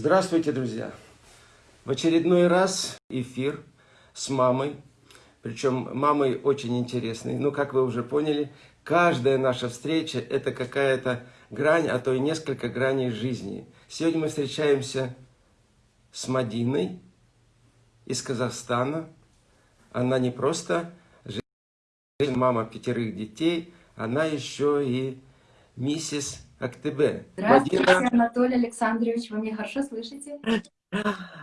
Здравствуйте, друзья! В очередной раз эфир с мамой. Причем мамой очень интересной. Ну, как вы уже поняли, каждая наша встреча – это какая-то грань, а то и несколько граней жизни. Сегодня мы встречаемся с Мадиной из Казахстана. Она не просто мама пятерых детей, она еще и миссис Актыбе. Здравствуйте, Мадина... Анатолий Александрович, вы меня хорошо слышите?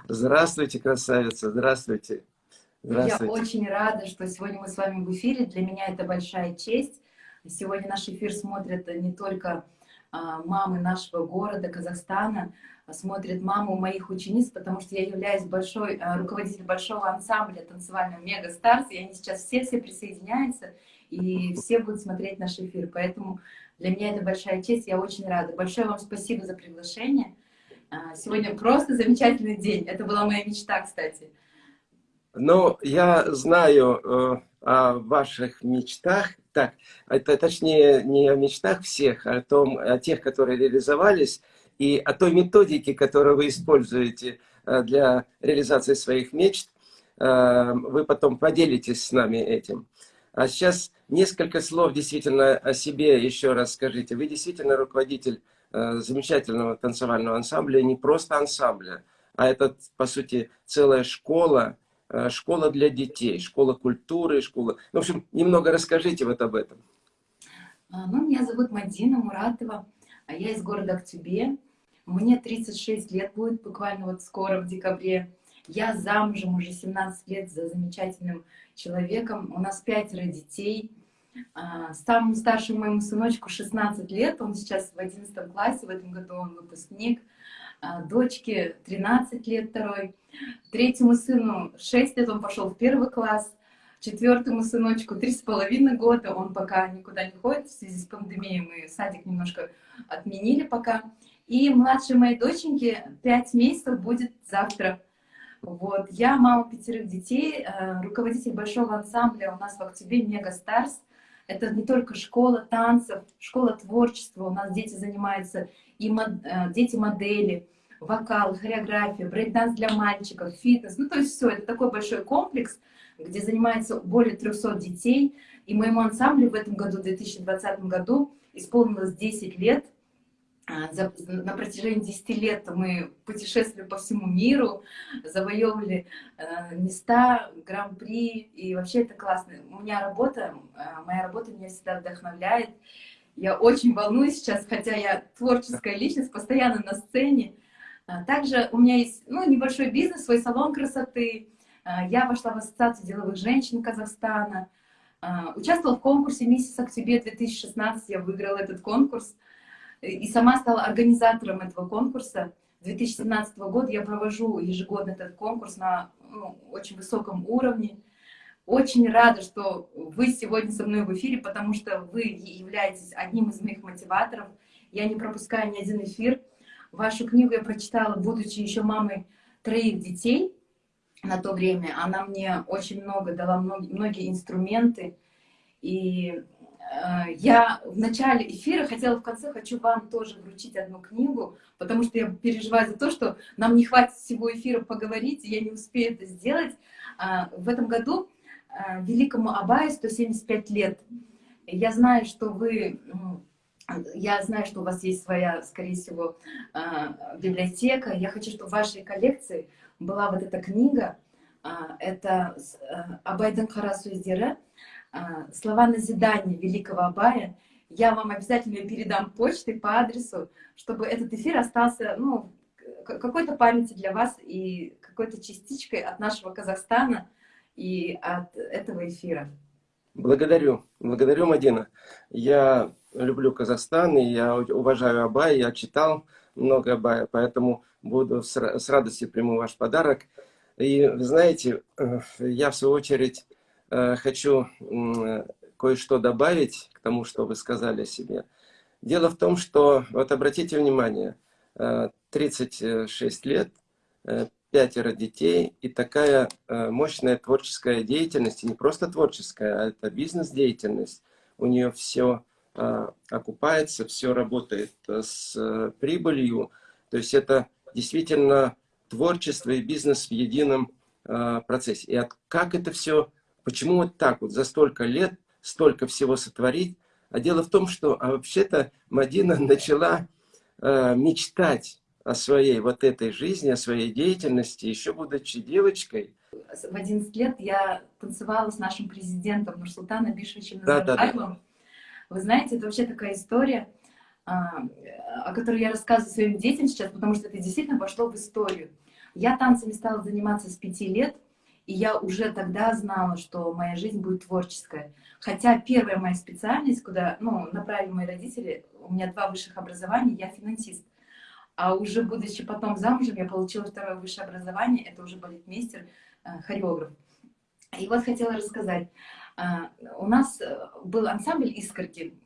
Здравствуйте, красавица, здравствуйте. здравствуйте. Я очень рада, что сегодня мы с вами в эфире. Для меня это большая честь. Сегодня наш эфир смотрят не только а, мамы нашего города, Казахстана, а смотрят маму моих учениц, потому что я являюсь большой, а, руководителем большого ансамбля танцевального Мега Старс, и они сейчас все-все присоединяются, и все будут смотреть наш эфир. Поэтому для меня это большая честь, я очень рада. Большое вам спасибо за приглашение. А, сегодня просто замечательный день. Это была моя мечта, кстати. Ну, я знаю э, о ваших мечтах. Так, это точнее не о мечтах всех, а о, том, о тех, которые реализовались, и о той методике, которую вы используете э, для реализации своих мечт. Э, вы потом поделитесь с нами этим. А сейчас несколько слов действительно о себе еще раз скажите. Вы действительно руководитель э, замечательного танцевального ансамбля, не просто ансамбля, а это, по сути, целая школа, э, школа для детей, школа культуры, школа... В общем, немного расскажите вот об этом. А, ну, меня зовут Мадина Муратова, а я из города Актюбе. Мне 36 лет будет буквально вот скоро, в декабре. Я замужем уже 17 лет за замечательным человеком. У нас пятеро детей. А, самому старшему моему сыночку 16 лет, он сейчас в 11 классе, в этом году он выпускник. А, дочке 13 лет второй. Третьему сыну 6 лет, он пошел в первый класс. Четвертому сыночку три с половиной года, он пока никуда не ходит, в связи с пандемией мы садик немножко отменили пока. И младшей моей доченьке 5 месяцев будет завтра. Вот. Я мама пятерых детей, э, руководитель большого ансамбля у нас в Актобе Mega Stars. Это не только школа танцев, школа творчества. У нас дети занимаются, и мод, э, дети модели, вокал, хореография, брейк-данс для мальчиков, фитнес. Ну, то есть все, это такой большой комплекс, где занимается более 300 детей. И моему ансамблю в этом году, в 2020 году, исполнилось 10 лет. А, за, на протяжении 10 лет мы путешествовали по всему миру, завоевывали э, места, гран-при, и вообще это классно. У меня работа, э, моя работа меня всегда вдохновляет. Я очень волнуюсь сейчас, хотя я творческая личность, постоянно на сцене. А, также у меня есть ну, небольшой бизнес, свой салон красоты. А, я вошла в Ассоциацию деловых женщин Казахстана. Участвовала в конкурсе «Миссис Октябрь 2016», я выиграла этот конкурс и сама стала организатором этого конкурса. 2017 года я провожу ежегодно этот конкурс на ну, очень высоком уровне. Очень рада, что вы сегодня со мной в эфире, потому что вы являетесь одним из моих мотиваторов. Я не пропускаю ни один эфир. Вашу книгу я прочитала, будучи еще мамой троих детей на то время. Она мне очень много дала, многие инструменты. И я в начале эфира хотела, в конце хочу вам тоже вручить одну книгу, потому что я переживаю за то, что нам не хватит всего эфира поговорить, и я не успею это сделать. А, в этом году э, великому Абаю 175 лет. Я знаю, что вы... Я знаю, что у вас есть своя, скорее всего, э, библиотека. Я хочу, чтобы в вашей коллекции была вот эта книга. Это Абайдан Харасу Издира а, слова назидания великого Абая, я вам обязательно передам почтой по адресу, чтобы этот эфир остался ну, какой-то памяти для вас и какой-то частичкой от нашего Казахстана и от этого эфира. Благодарю. Благодарю, Мадина. Я люблю Казахстан, и я уважаю Абая, я читал много Абая, поэтому буду с радостью приму ваш подарок. И, знаете, э, я, в свою очередь, хочу кое-что добавить к тому, что вы сказали о себе. Дело в том, что, вот обратите внимание, 36 э, лет, э, пятеро детей и такая мощная творческая деятельность, и не просто творческая, а это бизнес-деятельность. У нее все окупается, все работает с прибылью. То есть это действительно творчество и бизнес в едином э, процессе. И как это все, почему вот так вот за столько лет столько всего сотворить? А дело в том, что а вообще-то Мадина начала э, мечтать о своей вот этой жизни, о своей деятельности, еще будучи девочкой. В 11 лет я танцевала с нашим президентом Нурсултаном Бишевичем Назарбаевым. Да, да, да. Вы знаете, это вообще такая история, а, о которой я рассказываю своим детям сейчас, потому что это действительно вошло в историю. Я танцами стала заниматься с пяти лет, и я уже тогда знала, что моя жизнь будет творческая. Хотя первая моя специальность, куда ну, направили мои родители, у меня два высших образования, я финансист. А уже будучи потом замужем, я получила второе высшее образование, это уже балетмейстер, э, хореограф. И вот хотела рассказать. А, у нас э, был ансамбль «Искорки»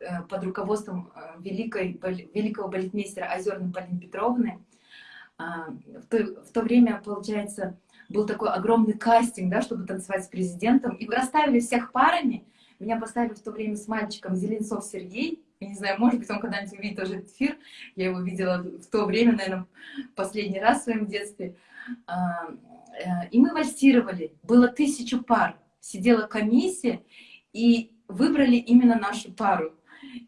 э, под руководством э, великой, великого балетмейстера Озерной Полины Петровны. А, в то, в то время, получается, был такой огромный кастинг, да, чтобы танцевать с президентом. И расставили всех парами. Меня поставили в то время с мальчиком Зеленцов Сергей. Я не знаю, может быть, он когда-нибудь увидит тоже этот эфир. Я его видела в то время, наверное, последний раз в своем детстве. А, и мы вальсировали. Было тысячу пар сидела комиссия, и выбрали именно нашу пару.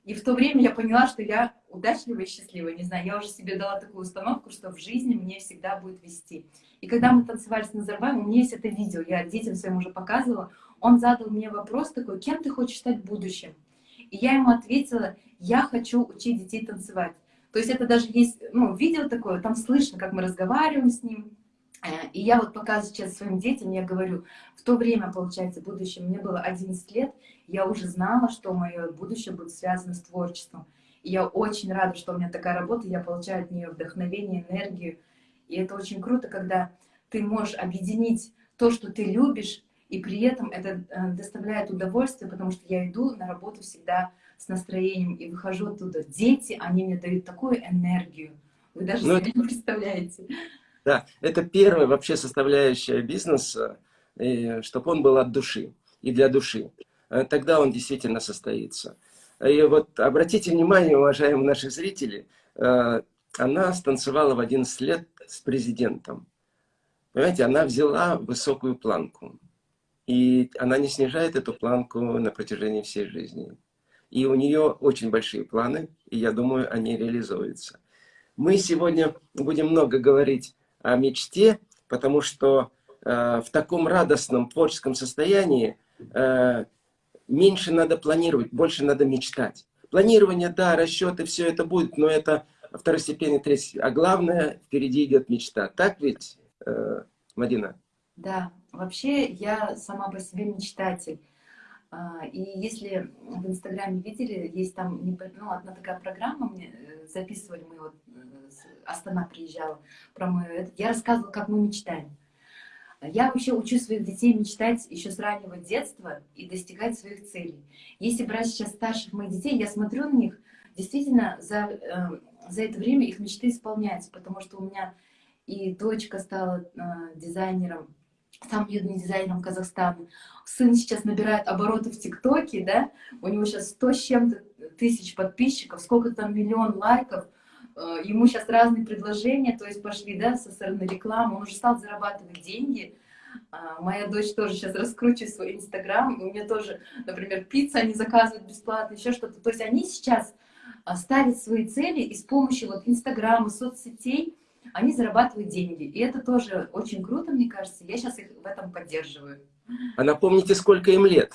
И в то время я поняла, что я удачливая и счастливая. Не знаю, я уже себе дала такую установку, что в жизни мне всегда будет вести. И когда мы танцевали с Назарбаевым, у меня есть это видео, я детям своим уже показывала, он задал мне вопрос такой, кем ты хочешь стать в будущем? И я ему ответила, я хочу учить детей танцевать. То есть это даже есть, ну, видео такое, там слышно, как мы разговариваем с ним, Э, и я вот показываю сейчас своим детям, я говорю, в то время, получается, будущее, мне было 11 лет, я уже знала, что мое будущее будет связано с творчеством. И я очень рада, что у меня такая работа, я получаю от нее вдохновение, энергию. И это очень круто, когда ты можешь объединить то, что ты любишь, и при этом это э, доставляет удовольствие, потому что я иду на работу всегда с настроением и выхожу оттуда. Дети, они мне дают такую энергию. Вы даже ну, себе не представляете. Да, это первая вообще составляющая бизнеса, чтобы он был от души и для души. Э, тогда он действительно состоится. И вот обратите внимание, уважаемые наши зрители, э, она станцевала в 11 лет с президентом. Понимаете, она взяла высокую планку. И она не снижает эту планку на протяжении всей жизни. И у нее очень большие планы, и я думаю, они реализуются. Мы сегодня будем много говорить о мечте, потому что э, в таком радостном творческом состоянии э, меньше надо планировать, больше надо мечтать. Планирование, да, расчеты, все это будет, но это второстепенный, третий. А главное, впереди идет мечта. Так ведь, э, Мадина? Да, вообще я сама по себе мечтатель. А, и если в Инстаграме видели, есть там ну, одна такая программа, мне э, записывали мы, вот э, Астана приезжала, про мою, я рассказывала, как мы мечтаем. Я вообще учу своих детей мечтать еще с раннего детства и достигать своих целей. Если брать сейчас старших моих детей, я смотрю на них, действительно, за, э, за это время их мечты исполняются, потому что у меня и дочка стала дизайнером, самым юным дизайнером Казахстана. Сын сейчас набирает обороты в ТикТоке, да, у него сейчас 100 с чем-то тысяч подписчиков, сколько там миллион лайков, э, ему сейчас разные предложения, то есть пошли, да, со стороны рекламы, он уже стал зарабатывать деньги, а, Моя дочь тоже сейчас раскручивает свой Инстаграм, у меня тоже, например, пицца они заказывают бесплатно, еще что-то. То есть они сейчас а, ставят свои цели и с помощью вот Инстаграма, соцсетей они зарабатывают деньги. И это тоже очень круто, мне кажется. Я сейчас их в этом поддерживаю. А напомните, сколько им лет?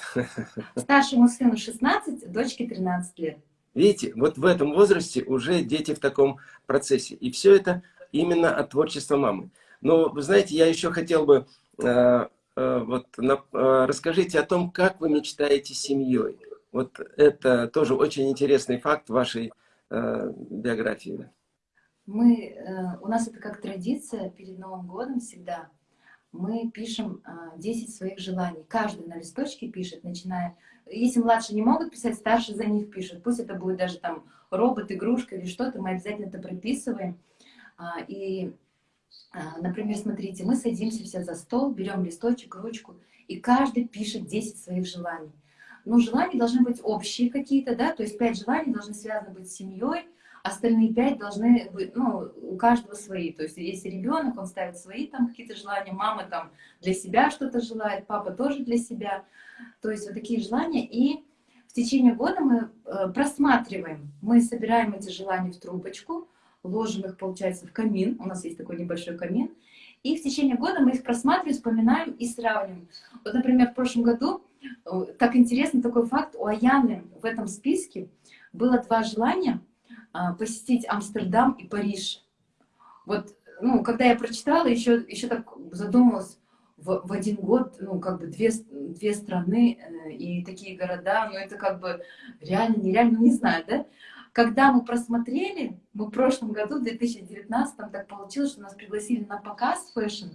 Старшему сыну 16, дочке 13 лет. Видите, вот в этом возрасте уже дети в таком процессе. И все это именно от творчества мамы. Но, вы знаете, я еще хотел бы... Э, э, вот, на, э, расскажите о том, как вы мечтаете семьей. Вот это тоже очень интересный факт вашей э, биографии. Мы, э, у нас это как традиция перед Новым годом всегда. Мы пишем 10 э, своих желаний. Каждый на листочке пишет, начиная... Если младшие не могут писать, старшие за них пишут. Пусть это будет даже там робот, игрушка или что-то, мы обязательно это прописываем. А, и, а, например, смотрите, мы садимся все за стол, берем листочек, ручку, и каждый пишет 10 своих желаний. Но желания должны быть общие какие-то, да, то есть 5 желаний должны связаны быть с семьей, остальные пять должны быть, ну, у каждого свои. То есть если ребенок, он ставит свои там какие-то желания, мама там для себя что-то желает, папа тоже для себя. То есть вот такие желания. И в течение года мы э, просматриваем, мы собираем эти желания в трубочку, ложим их, получается, в камин. У нас есть такой небольшой камин. И в течение года мы их просматриваем, вспоминаем и сравниваем. Вот, например, в прошлом году, э, так интересный такой факт, у Аяны в этом списке было два желания посетить Амстердам и Париж. Вот, ну, когда я прочитала, еще, еще так задумалась, в, в один год, ну, как бы две, две страны э, и такие города, ну, это как бы реально, нереально, не знаю, да? Когда мы просмотрели, мы в прошлом году, в 2019, так получилось, что нас пригласили на показ fashion,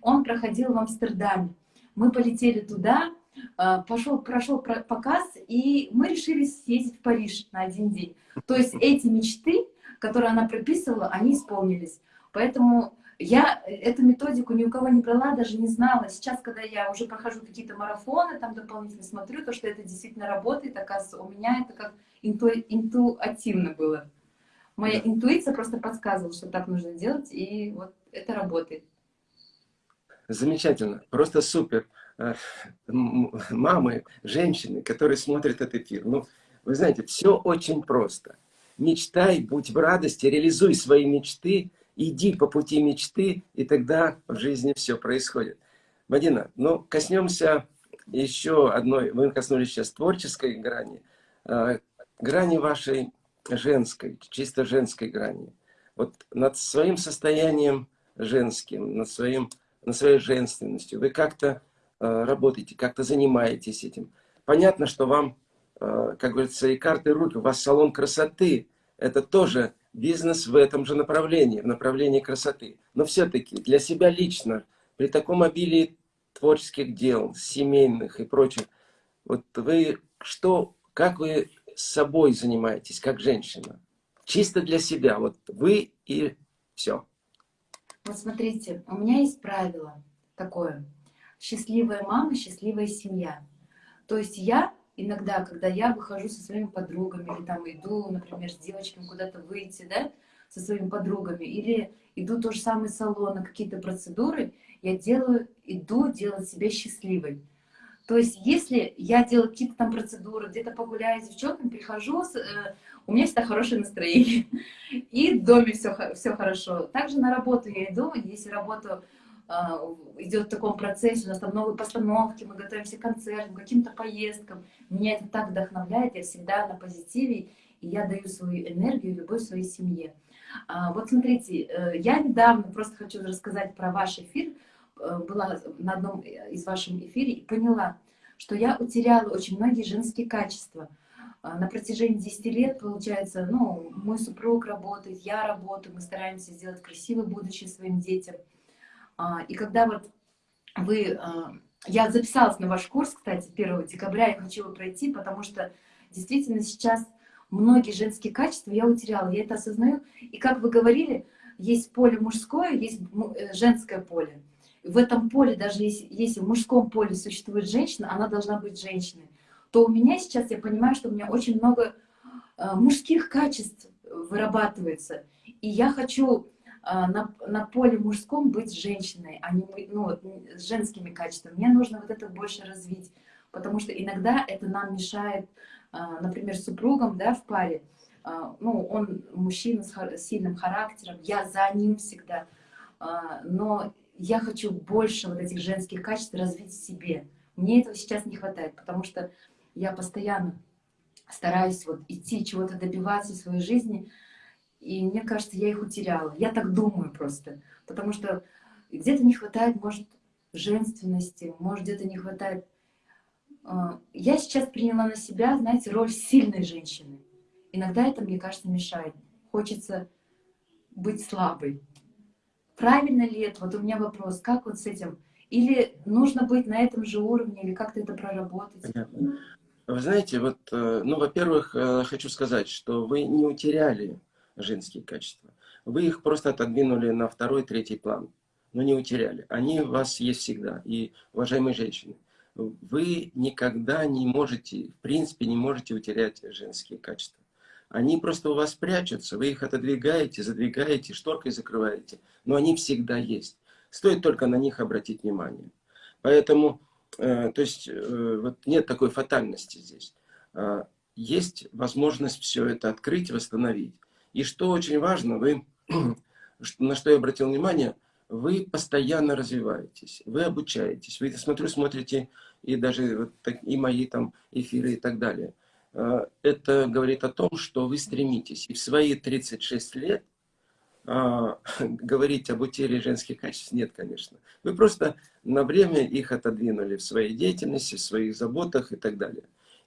он проходил в Амстердаме. Мы полетели туда, а, пошел, прошел показ, и мы решили съездить в Париж на один день. То есть эти мечты, которые она прописывала, они исполнились. Поэтому я эту методику ни у кого не брала, даже не знала. Сейчас, когда я уже прохожу какие-то марафоны, там дополнительно смотрю, то, что это действительно работает, оказывается, у меня это как инту, интуативно было. Моя да. интуиция просто подсказывала, что так нужно делать, и вот это работает. Замечательно, просто супер. Э, мамы, женщины, которые смотрят этот эфир. Ну, вы знаете, все очень просто. Мечтай, будь в радости, реализуй свои мечты, иди по пути мечты, и тогда в жизни все происходит. Мадина, ну, коснемся еще одной, вы коснулись сейчас творческой грани, э, грани вашей женской, чисто женской грани. Вот над своим состоянием женским, над, своим, над своей женственностью вы как-то работаете, как-то занимаетесь этим. Понятно, что вам, э, как говорится, и карты руки, у вас салон красоты, это тоже бизнес в этом же направлении, в направлении красоты. Но все-таки для себя лично, при таком обилии творческих дел, семейных и прочих, вот вы что, как вы с собой занимаетесь, как женщина? Чисто для себя, вот вы и все. Вот смотрите, у меня есть правило такое. Счастливая мама, счастливая семья. То есть я иногда, когда я выхожу со своими подругами, или там иду, например, с девочками куда-то выйти, да, со своими подругами, или иду то же самое салон какие-то процедуры, я делаю, иду делать себя счастливой. То есть, если я делаю какие-то там процедуры, где-то погуляю с девчонками, прихожу, э, у меня всегда хорошее настроение, и в доме все, все хорошо. Также на работу я иду, если работу идет в таком процессе, у нас там новые постановки, мы готовимся к концертам, каким-то поездкам. Меня это так вдохновляет, я всегда на позитиве, и я даю свою энергию, любовь своей семье. А, вот смотрите, э, я недавно просто хочу рассказать про ваш эфир, э, была на одном из ваших эфире и поняла, что я утеряла очень многие женские качества. А, на протяжении 10 лет, получается, ну, мой супруг работает, я работаю, мы стараемся сделать красивое будущее своим детям – а, и когда вот вы... А, я записалась на ваш курс, кстати, 1 декабря, я хочу его пройти, потому что действительно сейчас многие женские качества я утеряла, я это осознаю. И как вы говорили, есть поле мужское, есть э, женское поле. В этом поле, даже если, если в мужском поле существует женщина, она должна быть женщиной. То у меня сейчас, я понимаю, что у меня очень много э, мужских качеств вырабатывается. И я хочу а, на, на поле мужском быть женщиной, а не ну, с женскими качествами. Мне нужно вот это больше развить, потому что иногда это нам мешает, а, например, супругам да, в паре. А, ну, он мужчина с сильным характером, я за ним всегда. Но я хочу больше вот этих женских качеств развить в себе. Мне этого сейчас не хватает, потому что я постоянно стараюсь вот идти, чего-то добиваться в своей жизни, и мне кажется, я их утеряла. Я так думаю просто. Потому что где-то не хватает, может, женственности, может, где-то не хватает... А, я сейчас приняла на себя, знаете, роль сильной женщины. Иногда это, мне кажется, мешает. Хочется быть слабой. Правильно ли это? Вот у меня вопрос, как вот с этим? Или нужно быть на этом же уровне, или как-то это проработать? Вы знаете, вот, э, ну, во-первых, э, хочу сказать, что вы не утеряли женские качества. Вы их просто отодвинули на второй, третий план, но не утеряли. Они у вас есть всегда. И, уважаемые женщины, вы никогда не можете, в принципе, не можете утерять женские качества. Они просто у вас прячутся, вы их отодвигаете, задвигаете, шторкой закрываете, но они всегда есть. Стоит только на них обратить внимание. Поэтому, э, то есть, э, вот нет такой фатальности здесь. Э, есть возможность все это открыть, восстановить. И что очень важно, вы, на что я обратил внимание, вы постоянно развиваетесь, вы обучаетесь, вы, смотрю, смотрите и даже вот и мои там эфиры и так далее. Э, это говорит о том, что вы стремитесь. И в свои 36 лет а, говорить об утере женских качеств нет, конечно. Вы просто на время их отодвинули в своей деятельности, в своих заботах и так далее.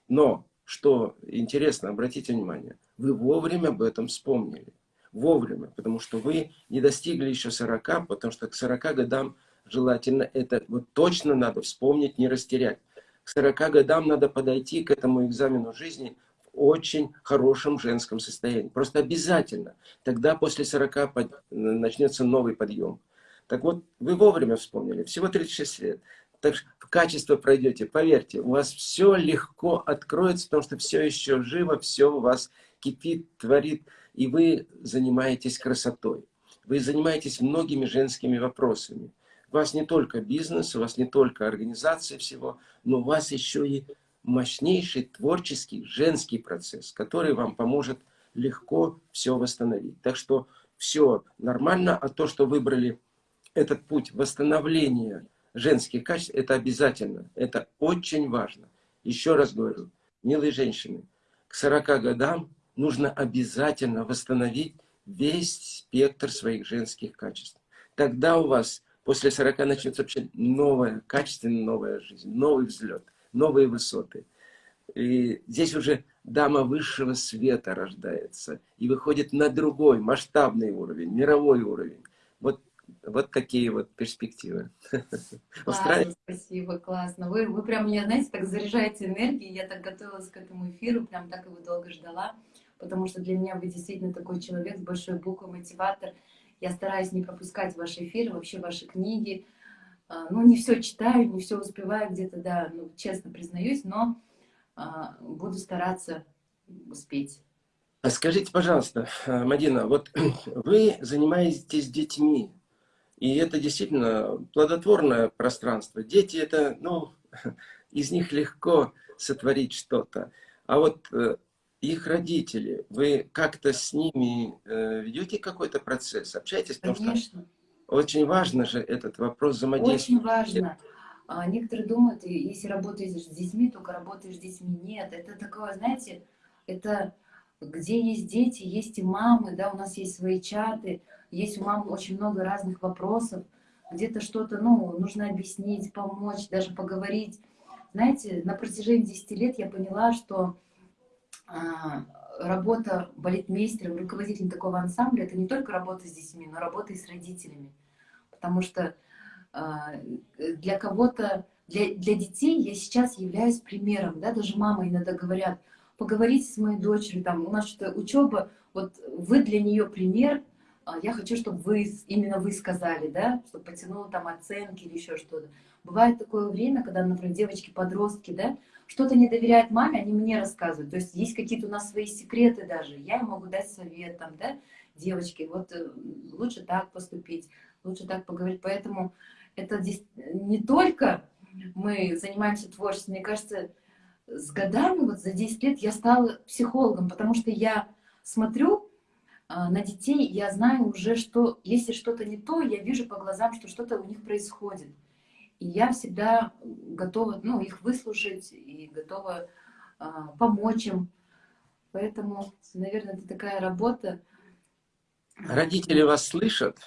Но, что интересно, обратите внимание, вы вовремя об этом вспомнили. Вовремя, потому что вы не достигли еще 40, потому что к 40 годам желательно это вот точно надо вспомнить, не растерять к 40 годам надо подойти к этому экзамену жизни в очень хорошем женском состоянии. Просто обязательно. Тогда после 40 начнется новый подъем. Так вот, вы вовремя вспомнили, всего 36 лет. Так качество пройдете, поверьте, у вас все легко откроется, потому что все еще живо, все у вас кипит, творит, и вы занимаетесь красотой. Вы занимаетесь многими женскими вопросами. У вас не только бизнес, у вас не только организация всего, но у вас еще и мощнейший творческий женский процесс, который вам поможет легко все восстановить. Так что все нормально, а то, что выбрали этот путь восстановления женских качеств, это обязательно, это очень важно. Еще раз говорю, милые женщины, к 40 годам нужно обязательно восстановить весь спектр своих женских качеств. Тогда у вас После 40 начнется вообще новая, качественно новая жизнь, новый взлет, новые высоты. И здесь уже дама высшего света рождается и выходит на другой, масштабный уровень, мировой уровень. Вот, такие вот перспективы. Классно, спасибо, классно. Вы, вы прям меня, знаете, так заряжаете энергией. Я так готовилась к этому эфиру, прям так его долго ждала, потому что для меня вы действительно такой человек с большой буквой, мотиватор. Я стараюсь не пропускать ваши эфиры, вообще ваши книги. А, ну, не все читаю, не все успеваю где-то, да, ну, честно признаюсь, но а, буду стараться успеть. А скажите, пожалуйста, Мадина, вот вы занимаетесь детьми, и это действительно плодотворное пространство. Дети это, ну, из них легко сотворить что-то. А вот э, их родители, вы как-то с ними э, ведете какой-то процесс, общаетесь? Потому Что очень важно же этот вопрос взаимодействия. Очень важно. А, некоторые думают, если работаешь с детьми, только работаешь с детьми. Нет, это такое, знаете, это где есть дети, есть и мамы, да, у нас есть свои чаты, есть у мам очень много разных вопросов, где-то что-то, ну, нужно объяснить, помочь, даже поговорить. Знаете, на протяжении 10 лет я поняла, что а, работа балетмейстером, руководителем такого ансамбля, это не только работа с детьми, но работа и с родителями. Потому что а, для кого-то, для, для детей я сейчас являюсь примером, да, даже мама иногда говорят, поговорите с моей дочерью, там, у нас что-то учеба, вот вы для нее пример, а, я хочу, чтобы вы, именно вы сказали, да, чтобы потянула там оценки или еще что-то. Бывает такое время, когда, например, девочки-подростки, да, что-то не доверяют маме, они мне рассказывают. То есть есть какие-то у нас свои секреты даже. Я им могу дать совет, там, да, девочки, вот э, лучше так поступить, лучше так поговорить. Поэтому это здесь не только мы занимаемся творчеством, мне кажется, с годами, вот за 10 лет я стала психологом, потому что я смотрю а, на детей, я знаю уже, что если что-то не то, я вижу по глазам, что что-то у них происходит. И я всегда готова ну, их выслушать и готова а, помочь им. Поэтому, наверное, это такая работа. Родители вас слышат?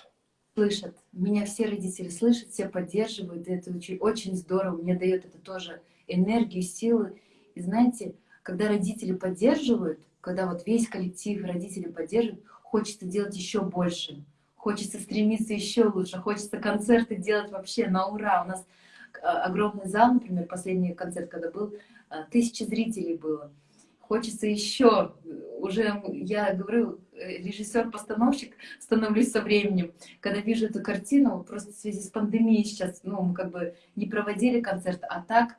Слышат. Меня все родители слышат, все поддерживают. И это очень, очень здорово. Мне дает это тоже энергию, силы. И знаете, когда родители поддерживают, когда вот весь коллектив родители поддерживают, хочется делать еще больше хочется стремиться еще лучше, хочется концерты делать вообще на ура. У нас э, огромный зал, например, последний концерт, когда был, э, тысячи зрителей было. Хочется еще, уже, я говорю, э, режиссер-постановщик становлюсь со временем. Когда вижу эту картину, просто в связи с пандемией сейчас, ну, мы как бы не проводили концерт, а так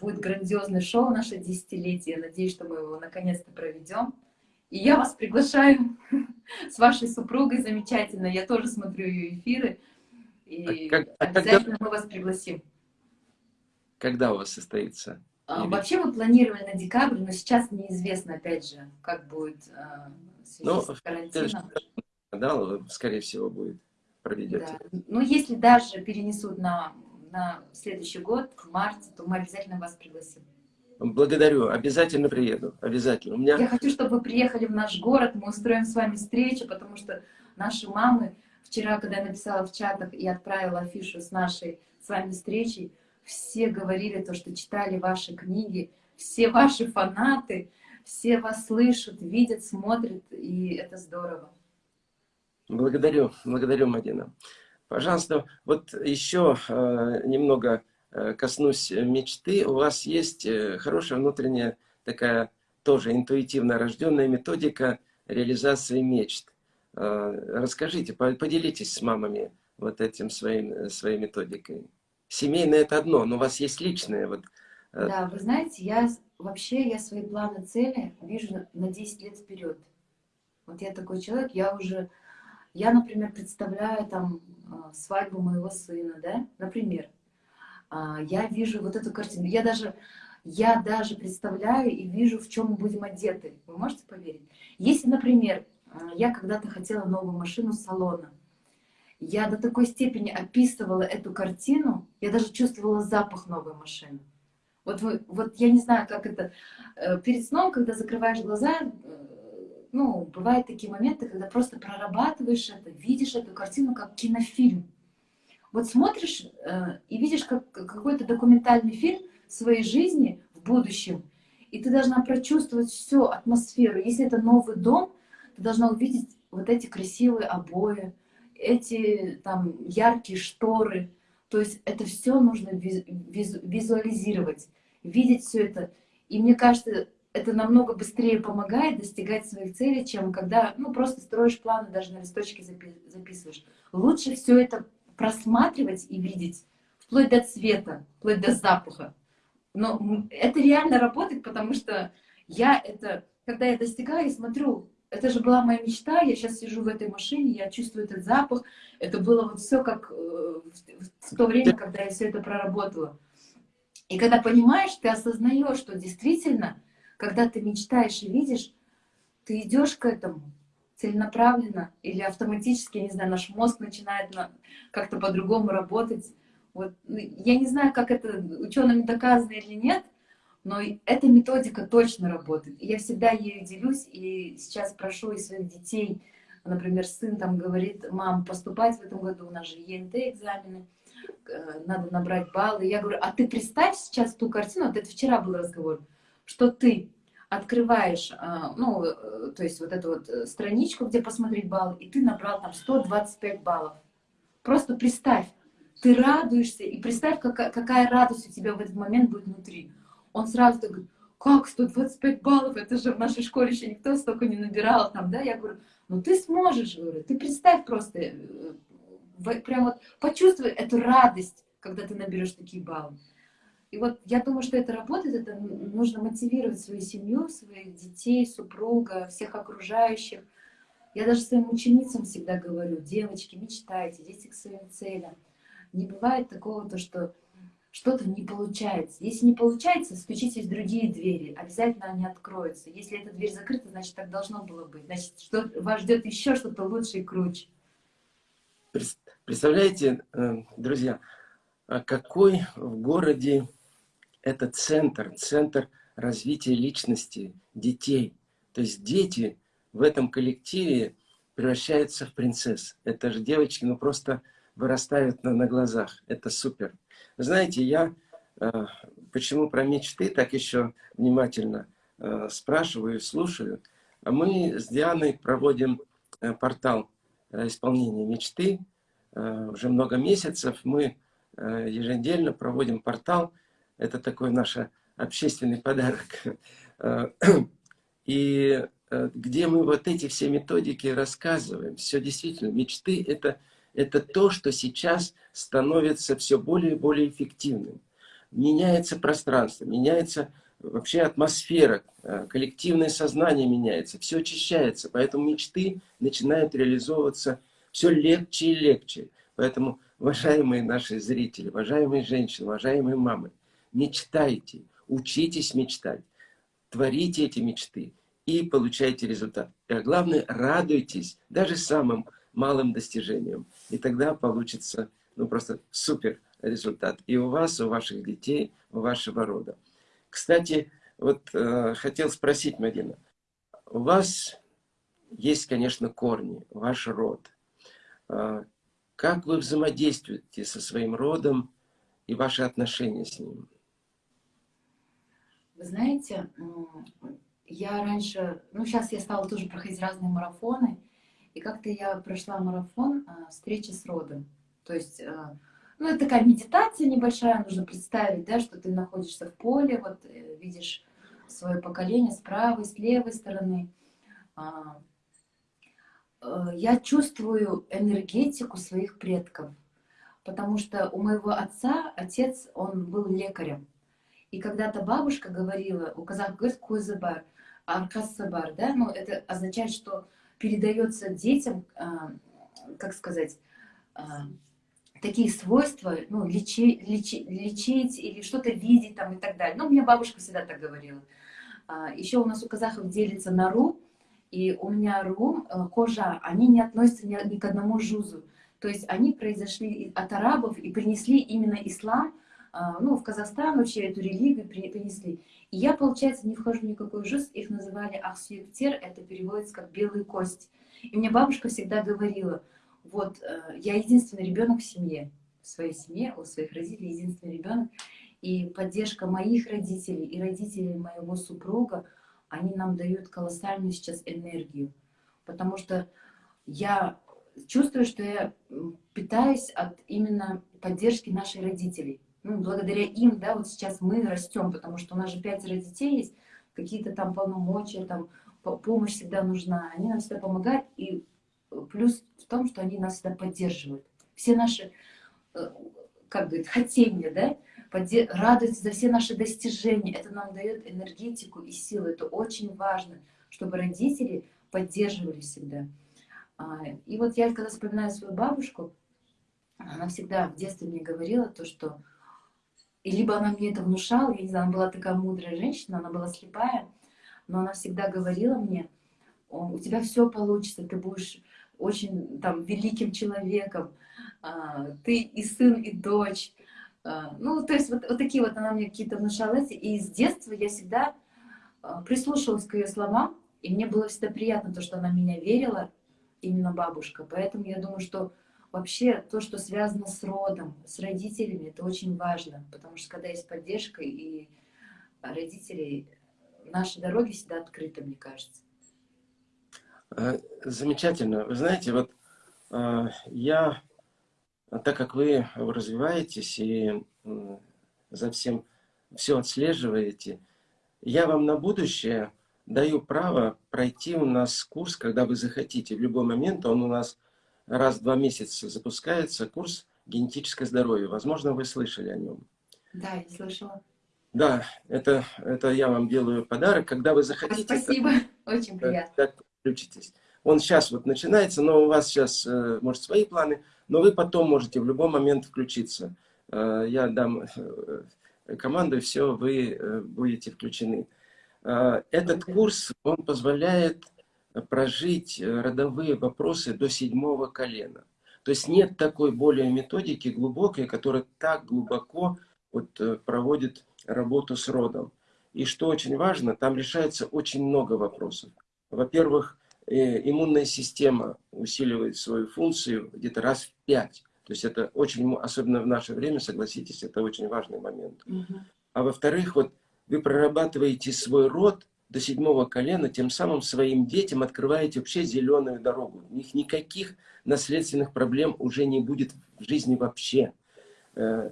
будет грандиозное шоу наше десятилетие. Надеюсь, что мы его наконец-то проведем. И я вас приглашаю с вашей супругой замечательно. Я тоже смотрю ее эфиры. И а как, а обязательно когда, мы вас пригласим. Когда у вас состоится? А. Вообще мы планировали на декабрь, но сейчас неизвестно, опять же, как будет а, в связи ну, с карантином. Да, скорее всего, будет проведете. Да. Ну, если даже перенесут на, на следующий год, в марте, то мы обязательно вас пригласим. Благодарю, обязательно приеду, обязательно. У меня... Я хочу, чтобы вы приехали в наш город, мы устроим с вами встречу, потому что наши мамы, вчера, когда я написала в чатах и отправила афишу с нашей с вами встречей, все говорили то, что читали ваши книги, все ваши фанаты, все вас слышат, видят, смотрят, и это здорово. Благодарю, благодарю, Мадина. Пожалуйста, вот еще э, немного Э, коснусь мечты, у вас есть э, хорошая внутренняя такая тоже интуитивно рожденная методика реализации мечт. Расскажите, поделитесь с мамами вот этим своим, своей методикой. Семейное это одно, но у вас есть личное. Вот. Да, вы знаете, я вообще я свои планы, цели вижу на 10 лет вперед. Вот я такой человек, я уже, я, например, представляю там свадьбу моего сына, да, например, а, я вижу вот эту картину. Я даже, я даже представляю и вижу, в чем мы будем одеты. Вы можете поверить? Если, например, а, я когда-то хотела новую машину салона, я до такой степени описывала эту картину, я даже чувствовала запах новой машины. Вот, вы, вот я не знаю, как это... Э, перед сном, когда закрываешь глаза, э, ну, бывают такие моменты, когда просто прорабатываешь это, видишь эту картину как кинофильм. Вот смотришь э, и видишь как, какой-то документальный фильм своей жизни в будущем, и ты должна прочувствовать всю атмосферу. Если это новый дом, ты должна увидеть вот эти красивые обои, эти там яркие шторы. То есть это все нужно визуализировать, видеть все это. И мне кажется, это намного быстрее помогает достигать своих целей, чем когда ну, просто строишь планы, даже на листочке записываешь. Лучше все это просматривать и видеть, вплоть до цвета, вплоть до запаха. Но это реально работает, потому что я это, когда я достигаю смотрю, это же была моя мечта, я сейчас сижу в этой машине, я чувствую этот запах, это было вот все как э, в то время, когда я все это проработала. И когда понимаешь, ты осознаешь, что действительно, когда ты мечтаешь и видишь, ты идешь к этому, целенаправленно или автоматически, не знаю, наш мозг начинает как-то по-другому работать. Вот. Ну, я не знаю, как это учеными доказано или нет, но эта методика точно работает. Я всегда ею делюсь, и сейчас прошу и своих детей, например, сын там говорит, мам, поступать в этом году, у нас же ЕНТ экзамены, э, надо набрать баллы. Я говорю, а ты представь сейчас ту картину, вот это вчера был разговор, что ты открываешь, а, ну, э, то есть вот эту вот э, страничку, где посмотреть баллы, и ты набрал там 125 баллов. Просто представь, ты радуешься, и представь, какая, какая радость у тебя в этот момент будет внутри. Он сразу так говорит, как 125 баллов, это же в нашей школе еще никто столько не набирал там, да, я говорю, ну ты сможешь, говорю, ты представь просто, э, прям вот почувствуй эту радость, когда ты наберешь такие баллы. И вот я думаю, что это работает, это нужно мотивировать свою семью, своих детей, супруга, всех окружающих. Я даже своим ученицам всегда говорю, девочки, мечтайте, идите к своим целям. Не бывает такого, то, что что-то не получается. Если не получается, стучитесь в другие двери, обязательно они откроются. Если эта дверь закрыта, значит, так должно было быть. Значит, что, вас ждет еще что-то лучше и круче. Представляете, э, друзья, а какой в городе это центр, центр развития личности детей. То есть дети в этом коллективе превращаются в принцесс. Это же девочки, ну просто вырастают на, на глазах. Это супер. Знаете, я э, почему про мечты так еще внимательно э, спрашиваю слушаю. А мы с Дианой проводим э, портал э, исполнения мечты. Э, уже много месяцев мы э, еженедельно проводим портал это такой наш общественный подарок. И э, где мы вот эти все методики рассказываем. Все действительно, мечты это, это то, что сейчас становится все более и более эффективным. Меняется пространство, меняется вообще атмосфера, э, коллективное сознание меняется, все очищается, поэтому мечты начинают реализовываться все легче и легче. Поэтому, уважаемые наши зрители, уважаемые женщины, уважаемые мамы, мечтайте, учитесь мечтать, творите эти мечты и получайте результат. И главное, радуйтесь даже самым малым достижениям. И тогда получится ну, просто супер результат. И у вас, у ваших детей, у вашего рода. Кстати, вот э, хотел спросить, Марина, у вас есть, конечно, корни, ваш род. Э, как вы взаимодействуете со своим родом и ваши отношения с ним? Вы знаете, я раньше, ну сейчас я стала тоже проходить разные марафоны, и как-то я прошла марафон э, встречи с родом. То есть э, ну, это такая медитация небольшая, нужно представить, да, что ты находишься в поле, вот э, видишь свое поколение с правой, с левой стороны. А, э, я чувствую энергетику своих предков, потому что у моего отца, отец, он был лекарем. И когда-то бабушка говорила, у казах говорит кузабар, аркасабар, да, ну это означает, что передается детям, а, как сказать, а, такие свойства, ну, лечи, лечи, лечить или что-то видеть там и так далее. Ну, мне бабушка всегда так говорила. А, еще у нас у казахов делится на ру, и у меня ру, э, кожа, они не относятся ни, ни к одному жузу. То есть они произошли от арабов и принесли именно ислам, а, ну, в Казахстан вообще эту религию принесли. И я, получается, не вхожу в никакой жуз, их называли ахсюктер, это переводится как белые кости. И мне бабушка всегда говорила, вот э, я единственный ребенок в семье, в своей семье, у своих родителей единственный ребенок. И поддержка моих родителей и родителей моего супруга, они нам дают колоссальную сейчас энергию. Потому что я чувствую, что я питаюсь от именно поддержки наших родителей. Ну, благодаря им, да, вот сейчас мы растем, потому что у нас же пятеро детей есть, какие-то там полномочия, там помощь всегда нужна. Они нам всегда помогают, и плюс в том, что они нас всегда поддерживают. Все наши, э, как говорит, хотения, да, радуются за все наши достижения. Это нам дает энергетику и силу. Это очень важно, чтобы родители поддерживали всегда. А, и вот я, когда вспоминаю свою бабушку, она всегда в детстве мне говорила то, что... И либо она мне это внушала, я не знаю, она была такая мудрая женщина, она была слепая, но она всегда говорила мне, у тебя все получится, ты будешь очень там великим человеком, а, ты и сын, и дочь. А, ну, то есть вот, вот такие вот она мне какие-то внушала. И с детства я всегда а, прислушивалась к ее словам, и мне было всегда приятно то, что она меня верила, именно бабушка. Поэтому я думаю, что вообще то, что связано с родом, с родителями, это очень важно, потому что когда есть поддержка и родителей, наши дороги всегда открыты, мне кажется. Э, замечательно. Вы знаете, вот э, я, так как вы развиваетесь и за всем все отслеживаете, я вам на будущее даю право пройти у нас курс, когда вы захотите. В любой момент он у нас раз в два месяца запускается, курс «Генетическое здоровье». Возможно, вы слышали о нем. Да, я слышала. Да, это, это я вам делаю подарок. Когда вы захотите... Спасибо, очень приятно включитесь. Он сейчас вот начинается, но у вас сейчас, э, может, свои планы, но вы потом можете в любой момент включиться. Э, я дам э, команду, и все, вы будете включены. Этот курс, он позволяет прожить родовые вопросы до седьмого колена. То есть нет такой более методики глубокой, которая так глубоко вот, проводит работу с родом. И что очень важно, там решается очень много вопросов. Во-первых, э, иммунная система усиливает свою функцию где-то раз в пять. То есть это очень, особенно в наше время, согласитесь, это очень важный момент. Угу. А во-вторых, вот вы прорабатываете свой род до седьмого колена, тем самым своим детям открываете вообще зеленую дорогу. У них никаких наследственных проблем уже не будет в жизни вообще. Э,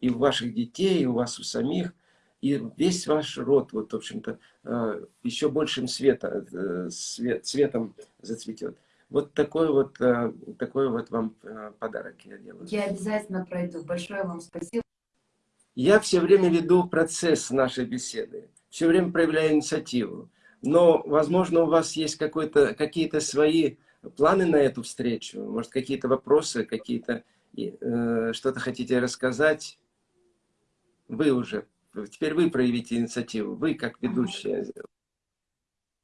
и у ваших детей, и у вас у самих – и весь ваш род, вот, в общем-то, э, еще большим света, э, свет, цветом зацветет. Вот такой вот, такой вот вам подарок я делаю. Я обязательно пройду. Большое вам спасибо. Я все время веду процесс нашей беседы. Все время проявляю инициативу. Но, возможно, у вас есть какие-то свои планы на эту встречу, может, какие-то вопросы, какие-то э, что-то хотите рассказать. Вы уже, теперь вы проявите инициативу, вы как ведущая.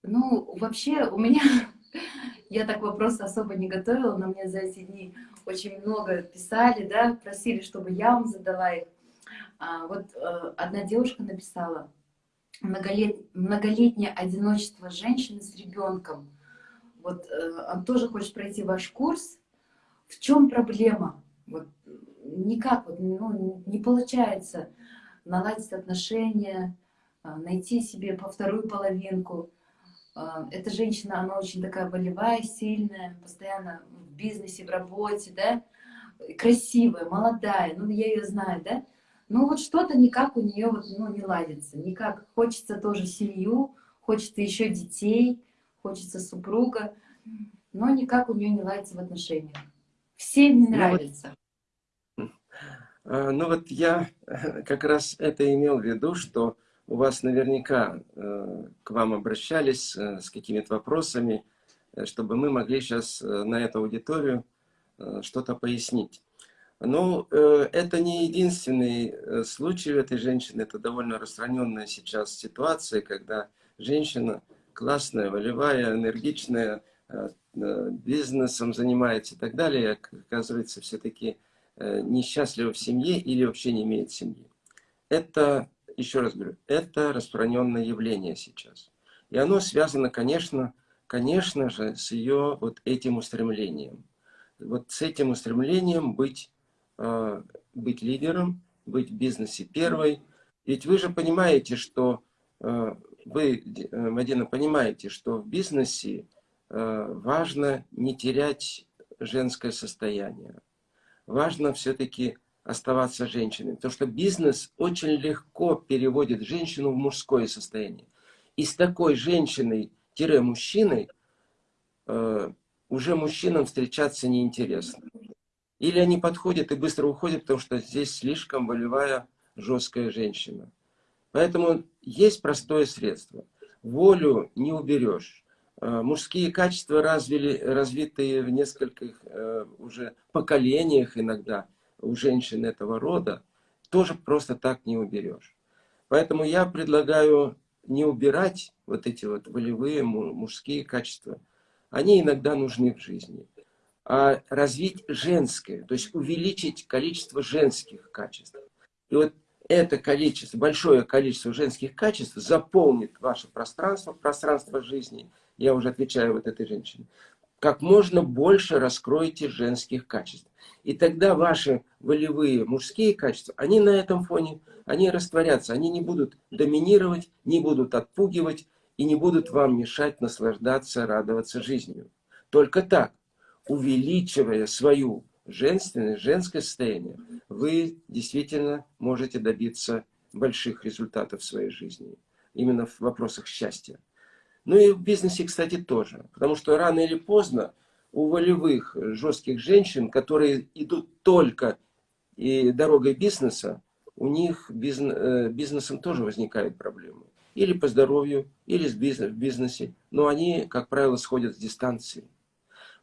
Ну, вообще, у меня, я так вопрос особо не готовила, но мне за эти дни очень много писали, да, просили, чтобы я вам задала их. А, вот э, одна девушка написала, многолет, многолетнее одиночество женщины с ребенком. Вот э, он тоже хочет пройти ваш курс. В чем проблема? Вот никак вот, ну, не получается наладить отношения, э, найти себе по вторую половинку. Э, эта женщина, она очень такая волевая, сильная, постоянно в бизнесе, в работе, да, красивая, молодая, ну я ее знаю, да, ну вот что-то никак у нее вот, ну, не ладится, никак. Хочется тоже семью, хочется еще детей, хочется супруга, но никак у нее не ладится в отношениях. Всем не нравится. Ну вот, ну вот я как раз это имел в виду, что у вас наверняка э, к вам обращались э, с какими-то вопросами, э, чтобы мы могли сейчас на эту аудиторию что-то пояснить. Ну, это не единственный случай у этой женщины, это довольно распространенная сейчас ситуация, когда женщина классная, волевая, энергичная, бизнесом занимается и так далее, оказывается все-таки несчастлива в семье или вообще не имеет семьи. Это еще раз говорю, это распространенное явление сейчас. И оно связано, конечно, конечно же, с ее вот этим устремлением. Вот с этим устремлением быть, э, быть лидером, быть в бизнесе первой. Ведь вы же понимаете, что э, вы, э, Мадина, понимаете, что в бизнесе э, важно не терять женское состояние. Важно все-таки оставаться женщиной. Потому что бизнес очень легко переводит женщину в мужское состояние. И с такой женщиной-мужчиной уже мужчинам встречаться неинтересно. Или они подходят и быстро уходят, потому что здесь слишком волевая, жесткая женщина. Поэтому есть простое средство. Волю не уберешь. Э, мужские качества развили, развитые в нескольких э, уже поколениях иногда – у женщин этого рода, тоже просто так не уберешь. Поэтому я предлагаю не убирать вот эти вот волевые мужские качества. Они иногда нужны в жизни. А развить женское, то есть увеличить количество женских качеств. И вот это количество, большое количество женских качеств заполнит ваше пространство, пространство жизни. Я уже отвечаю вот этой женщине как можно больше раскроете женских качеств. И тогда ваши волевые мужские качества, они на этом фоне, они растворятся, они не будут доминировать, не будут отпугивать и не будут вам мешать наслаждаться, радоваться жизнью. Только так, увеличивая свою женственность, женское состояние, вы действительно можете добиться больших результатов в своей жизни. Именно в вопросах счастья. Ну и в бизнесе, кстати, тоже. Потому что рано или поздно у волевых, жестких женщин, которые идут только и дорогой бизнеса, у них бизнес, э, бизнесом тоже возникают проблемы. Или по здоровью, или в бизнесе. Но они, как правило, сходят с дистанции.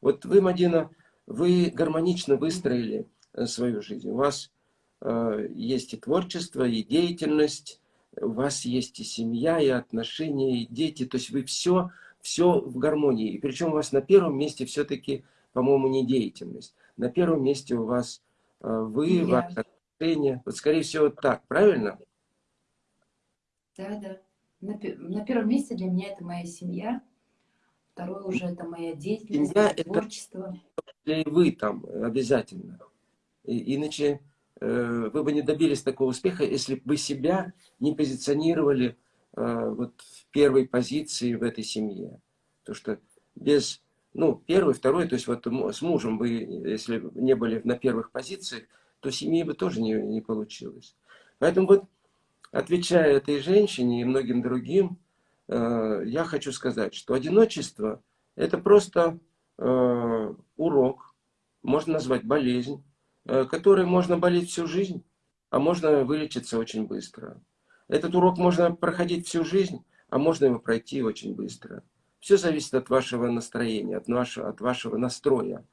Вот вы, Мадина, вы гармонично выстроили э, свою жизнь. У вас э, есть и творчество, и деятельность, у вас есть и семья, и отношения, и дети, то есть вы все, все в гармонии. И причем у вас на первом месте все-таки, по-моему, не деятельность. На первом месте у вас э, вы, ваши отношения. Вот скорее всего так, правильно? Да, да. На, на первом месте для меня это моя семья. Второе уже это моя деятельность, семья, творчество. Это вы там обязательно. И, иначе Э, вы бы не добились такого успеха, если бы вы себя не позиционировали э, вот в первой позиции в этой семье. То что без, ну, первый, второй, то есть вот с мужем вы, если не были на первых позициях, то семьи бы тоже не, не получилось. Поэтому вот, отвечая этой женщине и многим другим, э, я хочу сказать, что одиночество – это просто урок, можно назвать болезнь, Э, которой можно болеть всю жизнь, а можно вылечиться очень быстро. Этот урок можно проходить всю жизнь, а можно его пройти очень быстро. Все зависит от вашего настроения, от вашего, от вашего настроя.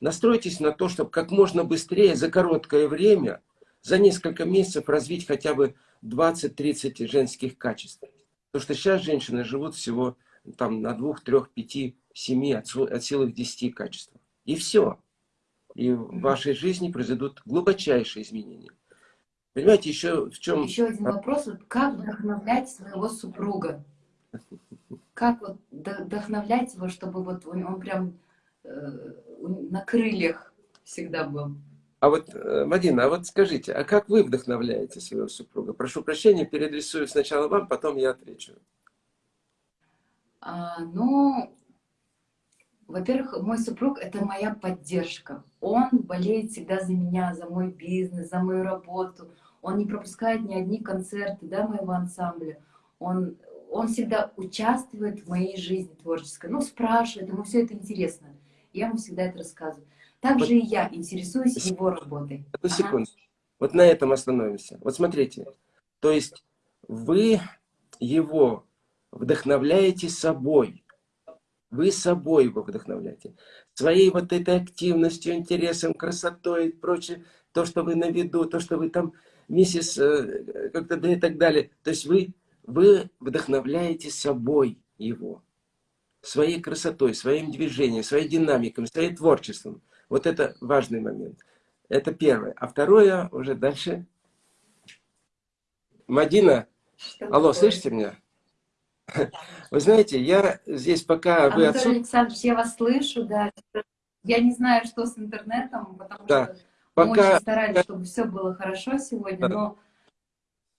Настройтесь на то, чтобы как можно быстрее, за короткое время, за несколько месяцев развить хотя бы 20-30 женских качеств. Потому что сейчас женщины живут всего там, на двух, трех, пяти, семи, от, от силы 10 качеств. И все. И в вашей жизни произойдут глубочайшие изменения. Понимаете, еще в чем... Еще один вопрос. Вот как вдохновлять своего супруга? Как вот вдохновлять его, чтобы вот он, он прям э, на крыльях всегда был? А вот, э, Мадина, а вот скажите, а как вы вдохновляете своего супруга? Прошу прощения, переадресую сначала вам, потом я отвечу. А, ну, во-первых, мой супруг — это моя поддержка. Он болеет всегда за меня, за мой бизнес, за мою работу. Он не пропускает ни одни концерты да, моего ансамбля. Он, он всегда участвует в моей жизни творческой. Ну, спрашивает, ему все это интересно. Я ему всегда это рассказываю. Также вот, и я интересуюсь его работой. Одну секунду. Ага. Вот на этом остановимся. Вот смотрите. То есть вы его вдохновляете собой. Вы собой его вдохновляете. Своей вот этой активностью, интересом, красотой и прочее. То, что вы на виду, то, что вы там миссис э, как-то да и так далее. То есть вы, вы вдохновляете собой его. Своей красотой, своим движением, своей динамикой, своим творчеством. Вот это важный момент. Это первое. А второе уже дальше. Мадина, Что алло, такое? слышите меня? Вы знаете, я здесь пока Анатолий вы отсут... Александрович, я вас слышу, да. Я не знаю, что с интернетом, потому да. что пока... мы очень старались, чтобы все было хорошо сегодня, но...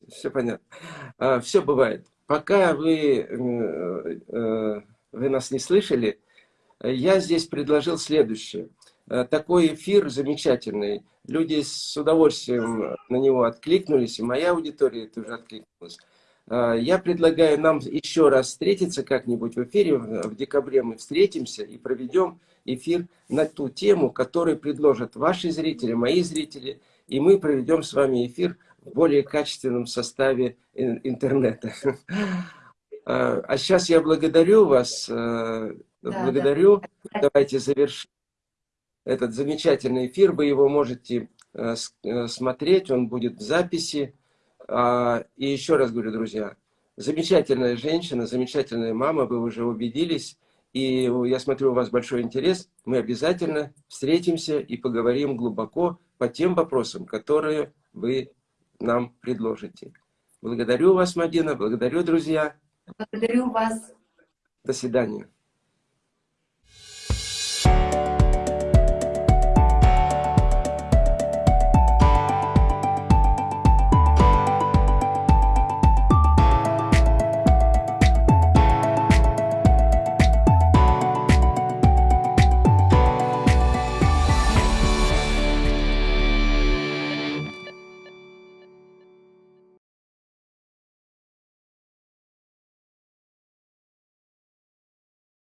Все понятно. А, все бывает. Пока вы, э, э, вы нас не слышали, я здесь предложил следующее. Э, такой эфир замечательный. Люди с удовольствием на него откликнулись, и моя аудитория тоже откликнулась. Э, я предлагаю нам еще раз встретиться как-нибудь в эфире. В декабре мы встретимся и проведем эфир на ту тему, которую предложат ваши зрители, мои зрители. И мы проведем с вами эфир в более качественном составе интернета. Э, а сейчас я благодарю вас. Благодарю. Давайте завершим этот замечательный эфир. Вы его можете э, э, смотреть, он будет в записи. А, и еще раз говорю, друзья, замечательная женщина, замечательная мама, вы уже убедились. И я смотрю, у вас большой интерес. Мы обязательно встретимся и поговорим глубоко по тем вопросам, которые вы нам предложите. Благодарю вас, Мадина, благодарю, друзья. Благодарю вас. До свидания.